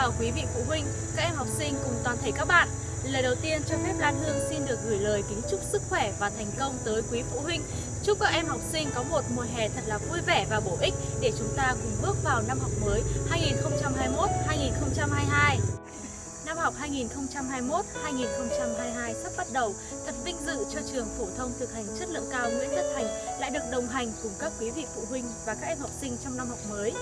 chào quý vị phụ huynh, các em học sinh cùng toàn thể các bạn. Lời đầu tiên cho phép Lan Hương xin được gửi lời kính chúc sức khỏe và thành công tới quý phụ huynh. Chúc các em học sinh có một mùa hè thật là vui vẻ và bổ ích để chúng ta cùng bước vào năm học mới 2021-2022. Năm học 2021-2022 sắp bắt đầu, thật vinh dự cho trường phổ thông thực hành chất lượng cao Nguyễn Tất Thành lại được đồng hành cùng các quý vị phụ huynh và các em học sinh trong năm học mới.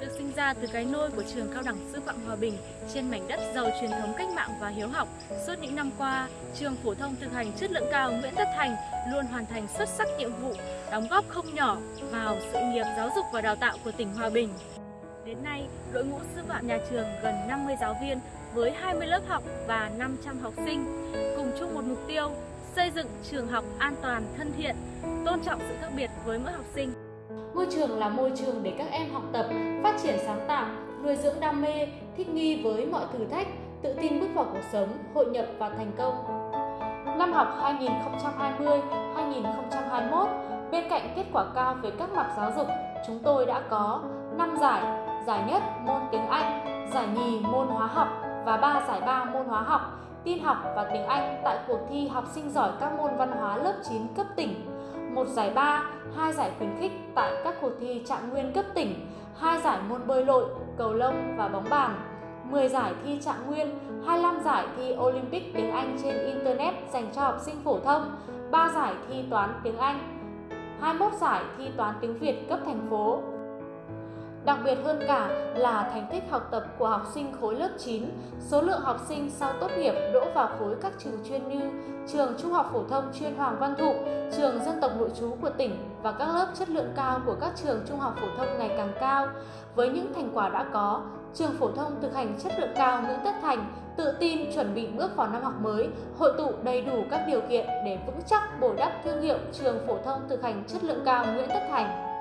Được sinh ra từ cái nôi của trường cao đẳng sư phạm Hòa Bình trên mảnh đất giàu truyền thống cách mạng và hiếu học, suốt những năm qua, trường phổ thông thực hành chất lượng cao Nguyễn Tất Thành luôn hoàn thành xuất sắc nhiệm vụ, đóng góp không nhỏ vào sự nghiệp giáo dục và đào tạo của tỉnh Hòa Bình. Đến nay, đội ngũ sư phạm nhà trường gần 50 giáo viên với 20 lớp học và 500 học sinh, cùng chung một mục tiêu xây dựng trường học an toàn, thân thiện, tôn trọng sự khác biệt với mỗi học sinh. Ngôi trường là môi trường để các em học tập, phát triển sáng tạo, nuôi dưỡng đam mê, thích nghi với mọi thử thách, tự tin bước vào cuộc sống, hội nhập và thành công. Năm học 2020-2021, bên cạnh kết quả cao về các mặt giáo dục, chúng tôi đã có 5 giải, giải nhất môn tiếng Anh, giải nhì môn hóa học và 3 giải ba môn hóa học, tin học và tiếng Anh tại cuộc thi học sinh giỏi các môn văn hóa lớp 9 cấp tỉnh một giải ba, hai giải khuyến khích tại các cuộc thi trạng nguyên cấp tỉnh, hai giải môn bơi lội, cầu lông và bóng bàn, 10 giải thi trạng nguyên, 25 giải thi Olympic tiếng Anh trên Internet dành cho học sinh phổ thông, 3 giải thi toán tiếng Anh, 21 giải thi toán tiếng Việt cấp thành phố, Đặc biệt hơn cả là thành tích học tập của học sinh khối lớp 9, số lượng học sinh sau tốt nghiệp đỗ vào khối các trường chuyên như trường Trung học phổ thông chuyên Hoàng Văn Thụ, trường dân tộc nội trú của tỉnh và các lớp chất lượng cao của các trường trung học phổ thông ngày càng cao. Với những thành quả đã có, trường phổ thông thực hành chất lượng cao Nguyễn Tất Thành tự tin chuẩn bị bước vào năm học mới, hội tụ đầy đủ các điều kiện để vững chắc bồi đắp thương hiệu trường phổ thông thực hành chất lượng cao Nguyễn Tất Thành.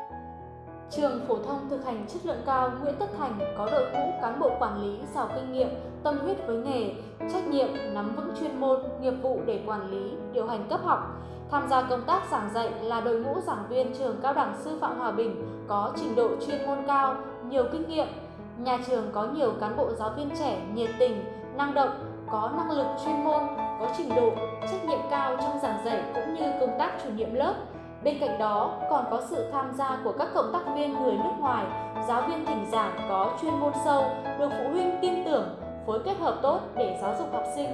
Trường phổ thông thực hành chất lượng cao Nguyễn Tất Thành có đội ngũ cán bộ quản lý giàu kinh nghiệm, tâm huyết với nghề, trách nhiệm, nắm vững chuyên môn, nghiệp vụ để quản lý, điều hành cấp học. Tham gia công tác giảng dạy là đội ngũ giảng viên trường Cao đẳng Sư phạm Hòa Bình có trình độ chuyên môn cao, nhiều kinh nghiệm. Nhà trường có nhiều cán bộ giáo viên trẻ nhiệt tình, năng động, có năng lực chuyên môn, có trình độ, trách nhiệm cao trong giảng dạy cũng như công tác chủ nhiệm lớp Bên cạnh đó, còn có sự tham gia của các cộng tác viên người nước ngoài, giáo viên thỉnh giảng có chuyên môn sâu, được phụ huynh tin tưởng, phối kết hợp tốt để giáo dục học sinh.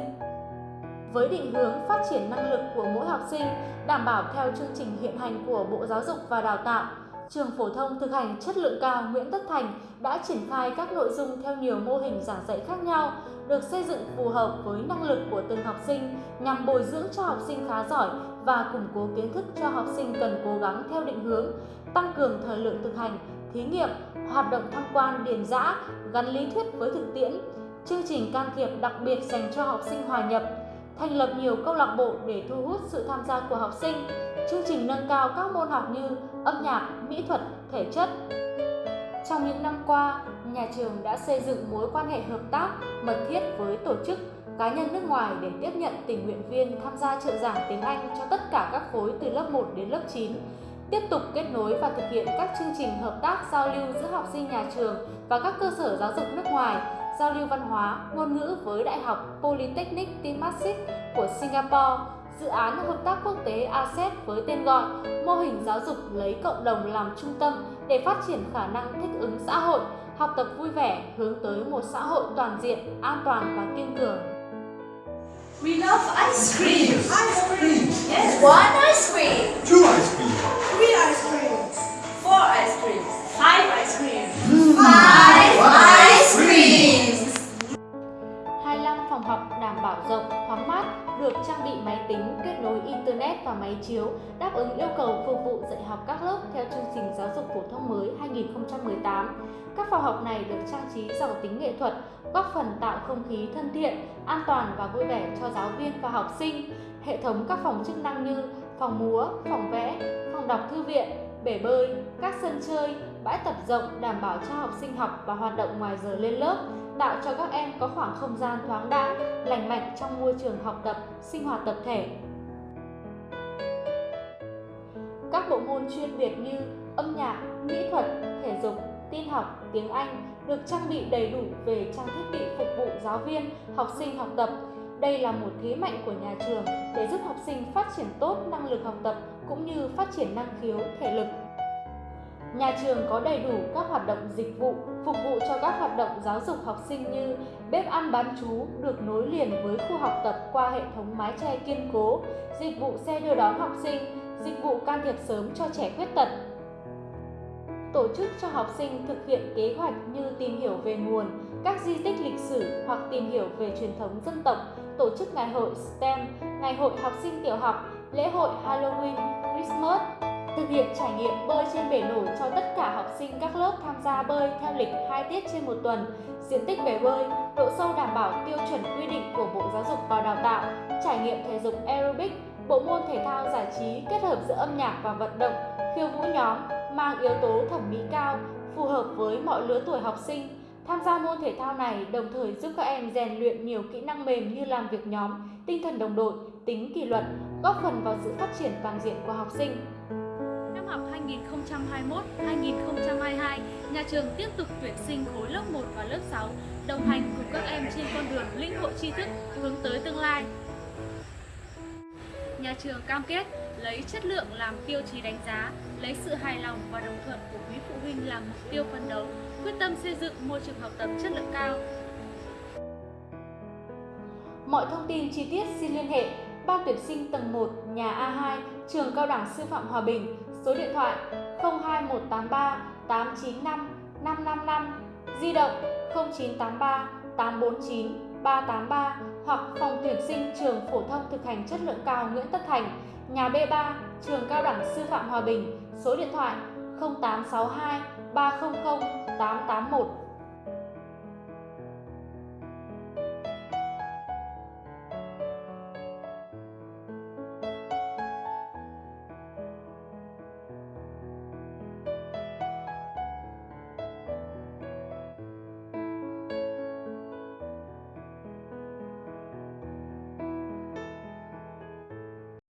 Với định hướng phát triển năng lực của mỗi học sinh, đảm bảo theo chương trình hiện hành của Bộ Giáo dục và Đào tạo, Trường phổ thông thực hành chất lượng cao Nguyễn Tất Thành đã triển khai các nội dung theo nhiều mô hình giảng dạy khác nhau, được xây dựng phù hợp với năng lực của từng học sinh nhằm bồi dưỡng cho học sinh khá giỏi và củng cố kiến thức cho học sinh cần cố gắng theo định hướng, tăng cường thời lượng thực hành, thí nghiệm, hoạt động tham quan điền dã, gắn lý thuyết với thực tiễn, chương trình can thiệp đặc biệt dành cho học sinh hòa nhập, thành lập nhiều câu lạc bộ để thu hút sự tham gia của học sinh, chương trình nâng cao các môn học như âm nhạc, mỹ thuật, thể chất. Trong những năm qua, nhà trường đã xây dựng mối quan hệ hợp tác mật thiết với tổ chức cá nhân nước ngoài để tiếp nhận tình nguyện viên tham gia trợ giảng tiếng Anh cho tất cả các khối từ lớp 1 đến lớp 9, tiếp tục kết nối và thực hiện các chương trình hợp tác giao lưu giữa học sinh nhà trường và các cơ sở giáo dục nước ngoài, giao lưu văn hóa, ngôn ngữ với Đại học Polytechnic Temasek của Singapore, dự án hợp tác quốc tế ASEP với tên gọi Mô hình giáo dục lấy cộng đồng làm trung tâm để phát triển khả năng thích ứng xã hội, học tập vui vẻ hướng tới một xã hội toàn diện, an toàn và kiên cường. We love ice cream. Ice cream. Yes. One bị máy tính, kết nối Internet và máy chiếu, đáp ứng yêu cầu phục vụ dạy học các lớp theo chương trình giáo dục phổ thông mới 2018. Các phòng học này được trang trí giàu tính nghệ thuật, góp phần tạo không khí thân thiện, an toàn và vui vẻ cho giáo viên và học sinh. Hệ thống các phòng chức năng như phòng múa, phòng vẽ, phòng đọc thư viện, bể bơi, các sân chơi, bãi tập rộng đảm bảo cho học sinh học và hoạt động ngoài giờ lên lớp, tạo cho các em có khoảng không gian thoáng đãng, lành mạnh trong môi trường học tập, sinh hoạt tập thể. Các bộ môn chuyên biệt như âm nhạc, mỹ thuật, thể dục, tin học, tiếng Anh được trang bị đầy đủ về trang thiết bị phục vụ giáo viên, học sinh học tập. Đây là một thế mạnh của nhà trường để giúp học sinh phát triển tốt năng lực học tập cũng như phát triển năng khiếu, thể lực. Nhà trường có đầy đủ các hoạt động dịch vụ phục vụ cho các hoạt động giáo dục học sinh như bếp ăn bán chú được nối liền với khu học tập qua hệ thống mái che kiên cố, dịch vụ xe đưa đón học sinh, dịch vụ can thiệp sớm cho trẻ khuyết tật. Tổ chức cho học sinh thực hiện kế hoạch như tìm hiểu về nguồn, các di tích lịch sử hoặc tìm hiểu về truyền thống dân tộc, tổ chức ngày hội STEM, ngày hội học sinh tiểu học, lễ hội Halloween, Christmas, thực hiện trải nghiệm bơi trên bể nổi cho tất cả học sinh các lớp tham gia bơi theo lịch 2 tiết trên một tuần, diện tích bể bơi, độ sâu đảm bảo tiêu chuẩn quy định của Bộ Giáo dục và Đào tạo, trải nghiệm thể dục aerobic, bộ môn thể thao giải trí kết hợp giữa âm nhạc và vận động, khiêu vũ nhóm mang yếu tố thẩm mỹ cao, phù hợp với mọi lứa tuổi học sinh. Tham gia môn thể thao này đồng thời giúp các em rèn luyện nhiều kỹ năng mềm như làm việc nhóm, tinh thần đồng đội, tính kỷ luật, góp phần vào sự phát triển toàn diện của học sinh. Học 2021-2022, nhà trường tiếp tục tuyển sinh khối lớp 1 và lớp 6, đồng hành cùng các em trên con đường lĩnh hội tri thức hướng tới tương lai. Nhà trường cam kết lấy chất lượng làm tiêu chí đánh giá, lấy sự hài lòng và đồng thuận của quý phụ huynh làm mục tiêu phấn đấu, quyết tâm xây dựng môi trường học tập chất lượng cao. Mọi thông tin chi tiết xin liên hệ Ban tuyển sinh tầng 1 nhà A2 Trường Cao đẳng Sư phạm Hòa Bình, số điện thoại 02183 895 555, di động 0983 849 383 hoặc phòng tuyển sinh trường phổ thông thực hành chất lượng cao Nguyễn Tất Thành, nhà B3, trường Cao đẳng Sư phạm Hòa Bình, số điện thoại 0862 300 881